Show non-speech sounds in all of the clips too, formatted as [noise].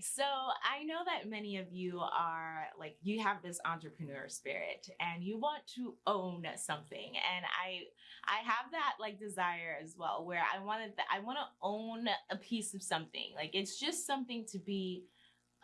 So I know that many of you are like you have this entrepreneur spirit and you want to own something. And I I have that like desire as well where I wanted that I want to own a piece of something. Like it's just something to be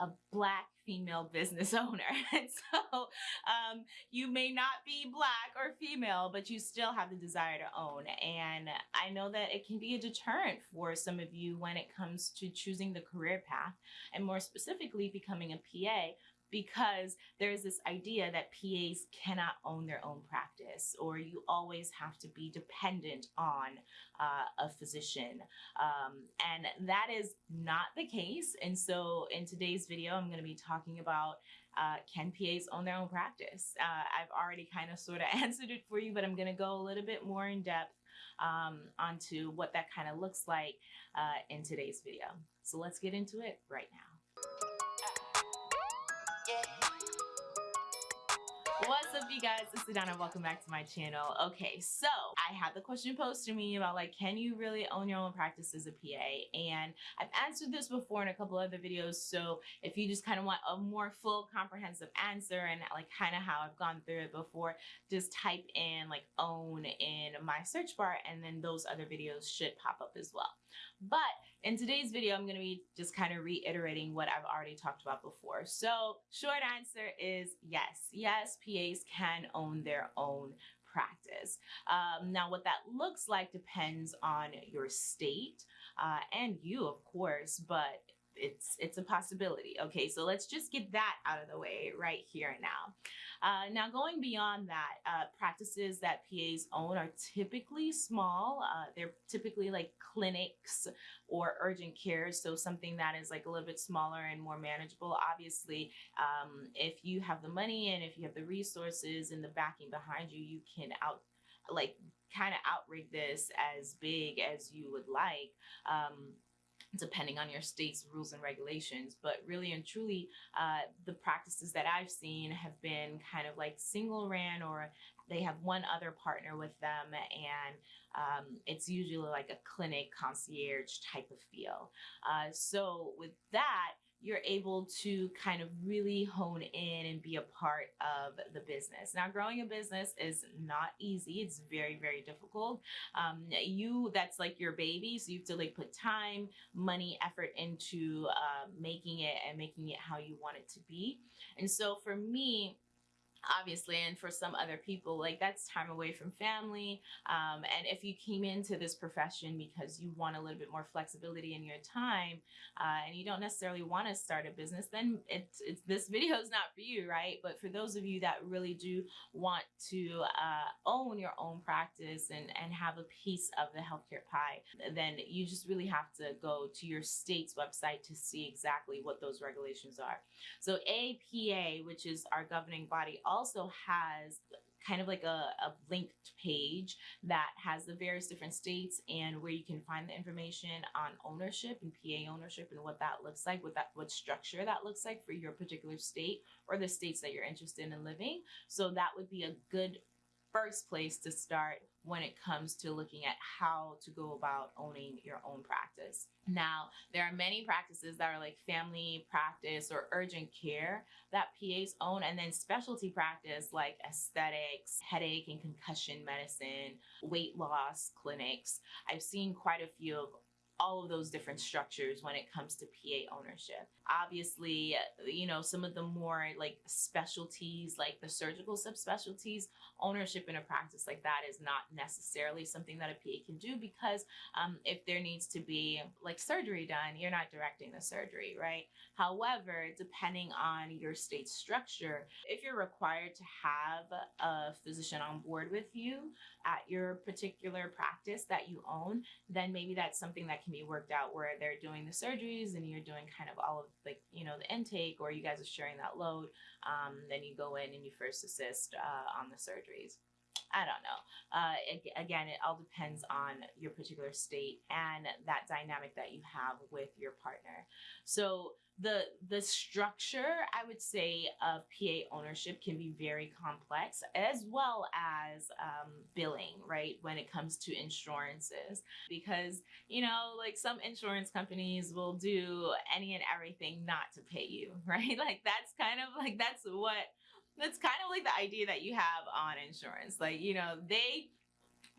a black female business [laughs] owner. And so um, you may not be black or female, but you still have the desire to own. And I know that it can be a deterrent for some of you when it comes to choosing the career path and more specifically becoming a PA because there's this idea that PAs cannot own their own practice or you always have to be dependent on uh, a physician. Um, and that is not the case. And so in today's video, I'm going to be talking about uh, can PAs own their own practice? Uh, I've already kind of sort of [laughs] answered it for you, but I'm going to go a little bit more in depth um, onto what that kind of looks like uh, in today's video. So let's get into it right now. What's up you guys, it's Adana, welcome back to my channel. Okay, so I had the question posed to me about like, can you really own your own practice as a PA? And I've answered this before in a couple other videos, so if you just kind of want a more full comprehensive answer and like kind of how I've gone through it before, just type in like own in my search bar and then those other videos should pop up as well. But in today's video, I'm going to be just kind of reiterating what I've already talked about before. So short answer is yes. Yes, Can own their own practice. Um, now, what that looks like depends on your state uh, and you, of course, but it's it's a possibility. Okay, so let's just get that out of the way right here and now. Uh, now, going beyond that, uh, practices that PAs own are typically small. Uh, they're typically like clinics or urgent care, so something that is like a little bit smaller and more manageable. Obviously, um, if you have the money and if you have the resources and the backing behind you, you can out like kind of outrig this as big as you would like. Um, depending on your state's rules and regulations. But really and truly, uh, the practices that I've seen have been kind of like single ran or they have one other partner with them and um, it's usually like a clinic concierge type of feel. Uh, so with that, you're able to kind of really hone in and be a part of the business. Now, growing a business is not easy. It's very, very difficult. Um, you, that's like your baby. So you have to like put time, money, effort into uh, making it and making it how you want it to be. And so for me, obviously and for some other people like that's time away from family um, and if you came into this profession because you want a little bit more flexibility in your time uh, and you don't necessarily want to start a business then it's, it's this video is not for you right? But for those of you that really do want to uh, own your own practice and and have a piece of the healthcare pie then you just really have to go to your state's website to see exactly what those regulations are. So APA which is our governing body also has kind of like a, a, linked page that has the various different states and where you can find the information on ownership and PA ownership and what that looks like, what that what structure that looks like for your particular state or the states that you're interested in living. So that would be a good first place to start when it comes to looking at how to go about owning your own practice. Now, there are many practices that are like family practice or urgent care that PAs own, and then specialty practice like aesthetics, headache and concussion medicine, weight loss clinics. I've seen quite a few of all of those different structures when it comes to PA ownership. Obviously, you know, some of the more like specialties, like the surgical subspecialties, ownership in a practice like that is not necessarily something that a PA can do because um, if there needs to be like surgery done, you're not directing the surgery, right? However, depending on your state structure, if you're required to have a physician on board with you at your particular practice that you own, then maybe that's something that can can be worked out where they're doing the surgeries and you're doing kind of all of like, you know, the intake or you guys are sharing that load. Um, then you go in and you first assist uh, on the surgeries. I don't know. Uh, again, it all depends on your particular state and that dynamic that you have with your partner. So the the structure i would say of pa ownership can be very complex as well as um, billing right when it comes to insurances. Because you know like some insurance companies will do any and everything not to pay you [laughs] right? Like that's kind of like that's what that's kind of like the idea that you have on insurance. Like you know they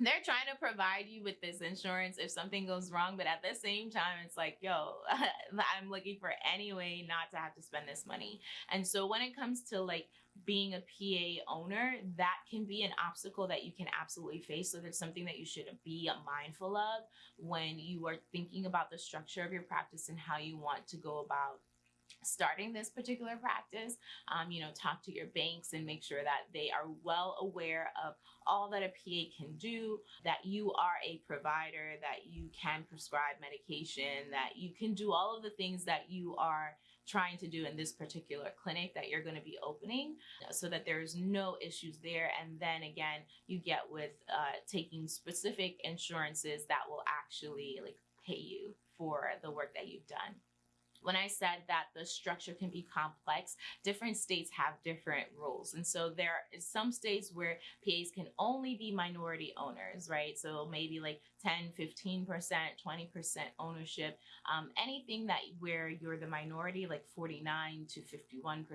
they're trying to provide you with this insurance if something goes wrong but at the same time it's like yo [laughs] i'm looking for any way not to have to spend this money. And so when it comes to like being a pa owner that can be an obstacle that you can absolutely face. So there's something that you should be mindful of when you are thinking about the structure of your practice and how you want to go about starting this particular practice, um, you know, talk to your banks and make sure that they are well aware of all that a PA can do, that you are a provider, that you can prescribe medication, that you can do all of the things that you are trying to do in this particular clinic that you're going to be opening so that there's no issues there. And then again you get with uh, taking specific insurances that will actually like pay you for the work that you've done when I said that the structure can be complex, different states have different rules. And so there are some states where PAs can only be minority owners, right? So maybe like 10, 15%, 20% ownership. Um, anything that where you're the minority, like 49 to 51%,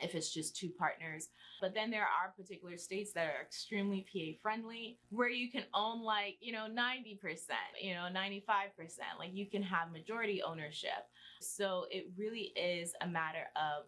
if it's just two partners. But then there are particular states that are extremely PA friendly where you can own like, you know, 90%, you know, 95%. Like you can have majority ownership. So it really is a matter of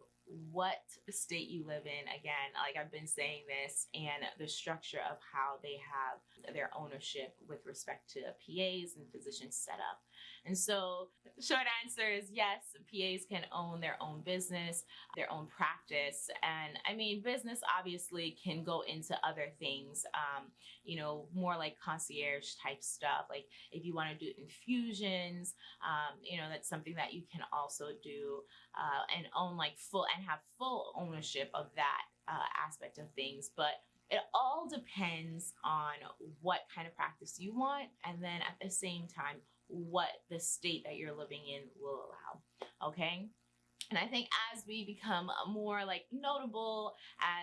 what state you live in again like i've been saying this and the structure of how they have their ownership with respect to pas and physician setup and so, short answer is yes, PAs can own their own business, their own practice. And I mean, business obviously can go into other things, um, you know, more like concierge type stuff. Like if you want to do infusions, um, you know, that's something that you can also do uh, and own like full and have full ownership of that uh, aspect of things. But it all depends on what kind of practice you want and then at the same time what the state that you're living in will allow. Okay. And I think as we become more like notable,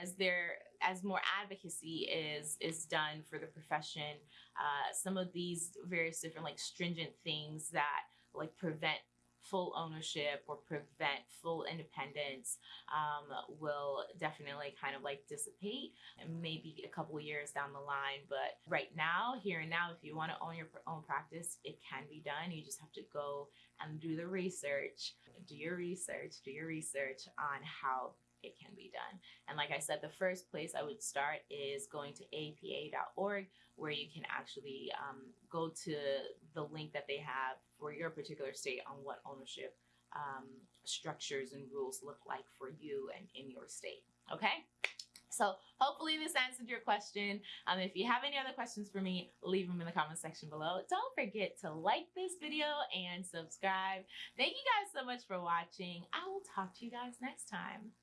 as there as more advocacy is is done for the profession, uh, some of these various different like stringent things that like prevent full ownership or prevent full independence um, will definitely kind of like dissipate and maybe a couple years down the line. But right now, here and now, if you want to own your own practice, it can be done. You just have to go and do the research, do your research, do your research on how it can be done. And like I said, the first place I would start is going to apa.org, where you can actually um, go to the link that they have for your particular state on what ownership um, structures and rules look like for you and in your state. Okay. So hopefully this answered your question. Um, if you have any other questions for me, leave them in the comment section below. Don't forget to like this video and subscribe. Thank you guys so much for watching. I will talk to you guys next time.